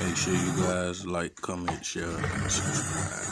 Make sure you guys like, comment, share, and subscribe.